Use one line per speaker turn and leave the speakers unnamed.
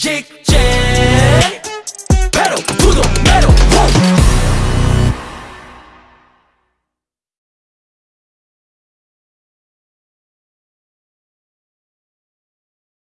Jig Jam.